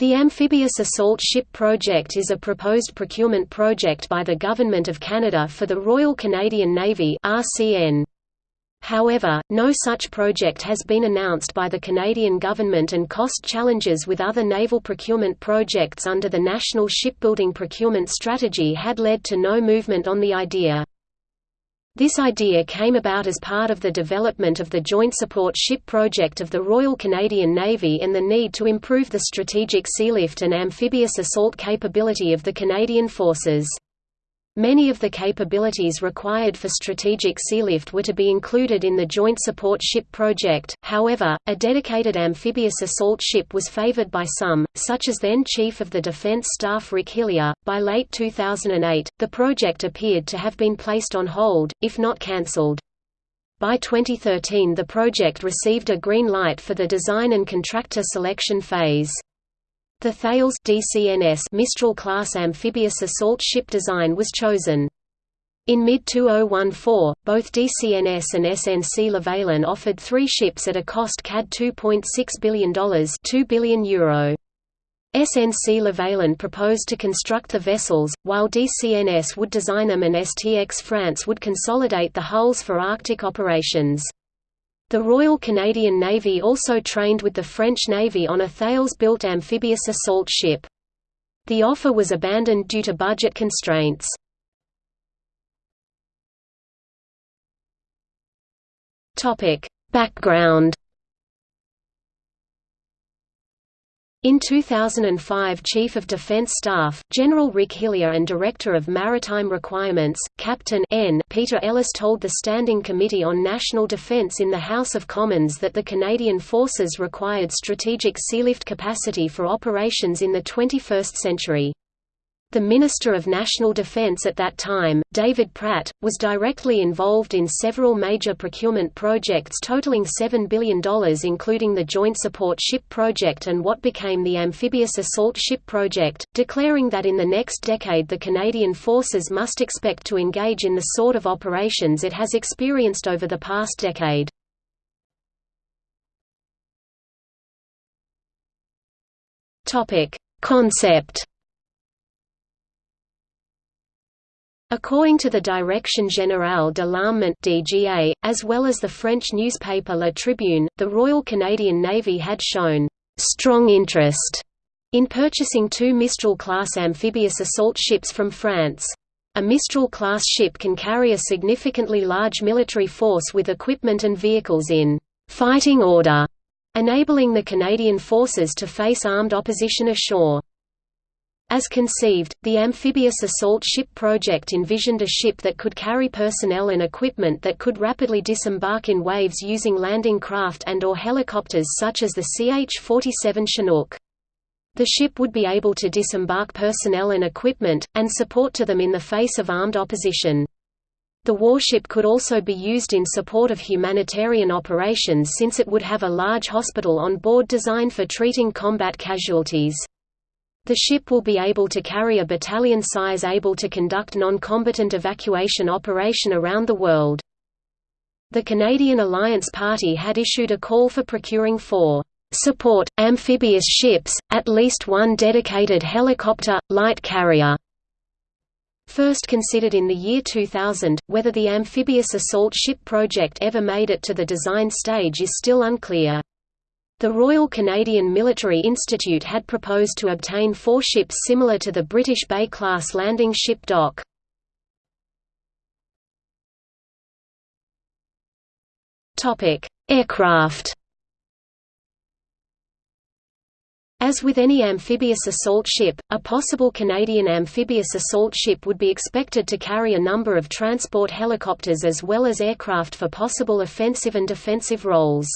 The Amphibious Assault Ship Project is a proposed procurement project by the Government of Canada for the Royal Canadian Navy RCN. However, no such project has been announced by the Canadian government and cost challenges with other naval procurement projects under the National Shipbuilding Procurement Strategy had led to no movement on the idea. This idea came about as part of the development of the Joint Support Ship Project of the Royal Canadian Navy and the need to improve the strategic sealift and amphibious assault capability of the Canadian Forces. Many of the capabilities required for strategic sealift were to be included in the Joint Support Ship project, however, a dedicated amphibious assault ship was favored by some, such as then Chief of the Defense Staff Rick Hillier. By late 2008, the project appeared to have been placed on hold, if not cancelled. By 2013 the project received a green light for the design and contractor selection phase. The Thales DCNS Mistral-class amphibious assault ship design was chosen. In mid-2014, both DCNS and SNC-Lavalin offered three ships at a cost CAD $2.6 billion €2 billion Euro. SNC-Lavalin proposed to construct the vessels, while DCNS would design them and STX France would consolidate the hulls for Arctic operations. The Royal Canadian Navy also trained with the French Navy on a Thales-built amphibious assault ship. The offer was abandoned due to budget constraints. Background In 2005 Chief of Defence Staff, General Rick Hillier and Director of Maritime Requirements, Captain N. Peter Ellis told the Standing Committee on National Defence in the House of Commons that the Canadian Forces required strategic sealift capacity for operations in the 21st century. The Minister of National Defense at that time, David Pratt, was directly involved in several major procurement projects totaling $7 billion including the Joint Support Ship Project and what became the Amphibious Assault Ship Project, declaring that in the next decade the Canadian Forces must expect to engage in the sort of operations it has experienced over the past decade. Concept According to the Direction Générale de l'Armement (DGA), as well as the French newspaper La Tribune, the Royal Canadian Navy had shown strong interest in purchasing two Mistral-class amphibious assault ships from France. A Mistral-class ship can carry a significantly large military force with equipment and vehicles in fighting order, enabling the Canadian forces to face armed opposition ashore. As conceived, the amphibious assault ship project envisioned a ship that could carry personnel and equipment that could rapidly disembark in waves using landing craft and or helicopters such as the CH-47 Chinook. The ship would be able to disembark personnel and equipment, and support to them in the face of armed opposition. The warship could also be used in support of humanitarian operations since it would have a large hospital on board designed for treating combat casualties. The ship will be able to carry a battalion size able to conduct non-combatant evacuation operation around the world. The Canadian Alliance Party had issued a call for procuring four support, amphibious ships, at least one dedicated helicopter, light carrier. First considered in the year 2000, whether the amphibious assault ship project ever made it to the design stage is still unclear. The Royal Canadian Military Institute had proposed to obtain four ships similar to the British Bay-class landing ship Dock. Aircraft As with any amphibious assault ship, a possible Canadian amphibious assault ship would be expected to carry a number of transport helicopters as well as aircraft for possible offensive and defensive roles.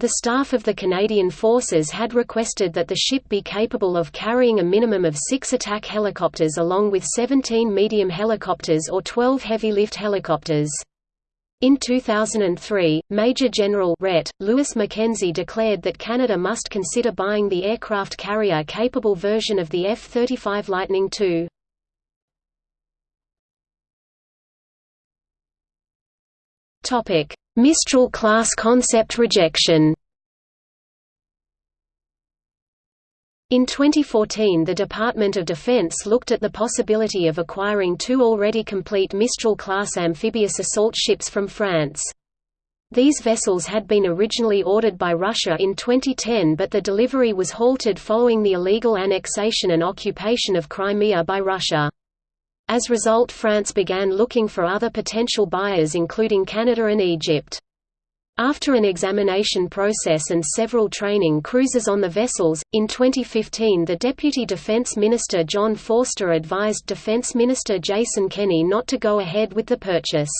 The staff of the Canadian Forces had requested that the ship be capable of carrying a minimum of six attack helicopters along with 17 medium helicopters or 12 heavy-lift helicopters. In 2003, Major General RET, Lewis MacKenzie declared that Canada must consider buying the aircraft carrier-capable version of the F-35 Lightning II. Mistral-class concept rejection In 2014 the Department of Defense looked at the possibility of acquiring two already complete Mistral-class amphibious assault ships from France. These vessels had been originally ordered by Russia in 2010 but the delivery was halted following the illegal annexation and occupation of Crimea by Russia. As a result France began looking for other potential buyers including Canada and Egypt. After an examination process and several training cruises on the vessels, in 2015 the Deputy Defense Minister John Forster advised Defense Minister Jason Kenney not to go ahead with the purchase.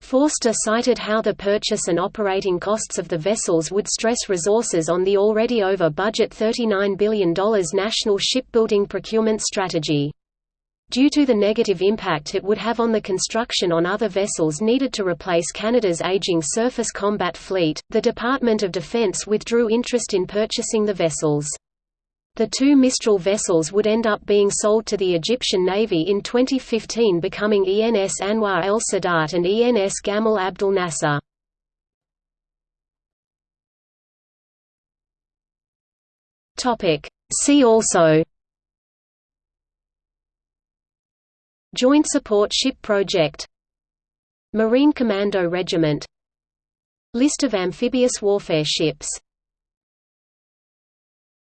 Forster cited how the purchase and operating costs of the vessels would stress resources on the already over-budget $39 billion national shipbuilding procurement strategy. Due to the negative impact it would have on the construction on other vessels needed to replace Canada's aging surface combat fleet, the Department of Defense withdrew interest in purchasing the vessels. The two Mistral vessels would end up being sold to the Egyptian Navy in 2015 becoming ENS Anwar el Sadat and ENS Gamal Abdel Nasser. See also Joint Support Ship Project. Marine Commando Regiment. List of amphibious warfare ships